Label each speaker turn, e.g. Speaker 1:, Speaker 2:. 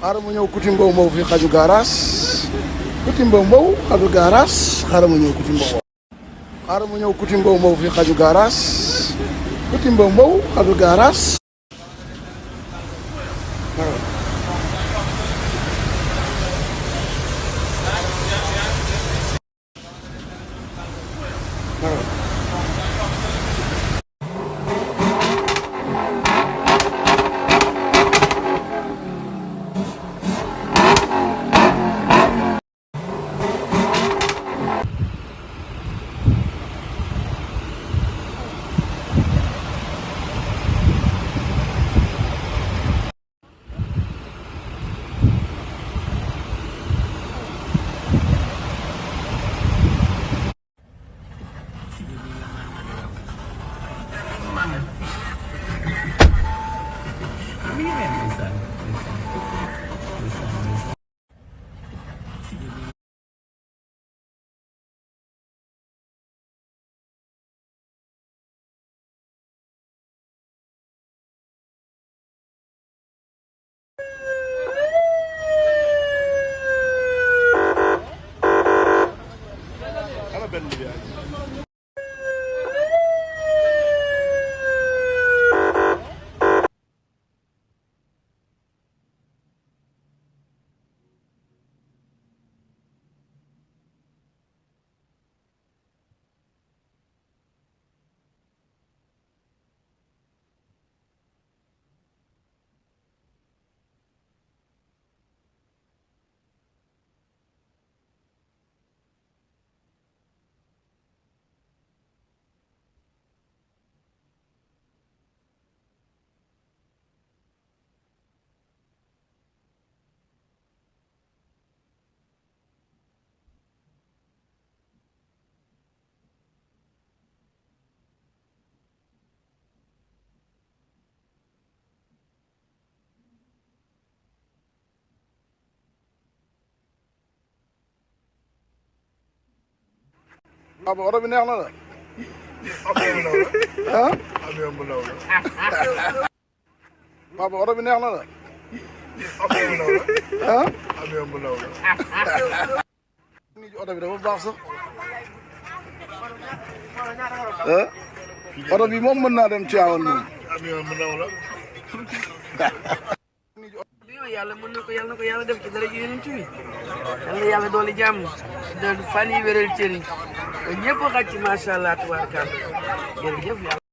Speaker 1: xaaral ma ñëw kuti mbow mbow fii xaju gaaraas kuti mbow mbow xaju gaaraas xaaral ma ñëw kuti mbow xaaral ñëw kuti mbow mbow fii xaju gaaraas kuti mbow mbow xaju gaaraas papa oto bi അപ്പൊ ഉറവിനെ ആണത് അപ്പൊ ഉറവിനെ ആണത് ഉറവിനെ മുമ്പ് എന്നാലും ചെയ്യാവുന്നു.
Speaker 2: Yàlla mën na ko yàlla na ko yàlla def ci dara ji yonent bi yàlla yàlla dooli jàmm doon fan yi wéral cër yi allah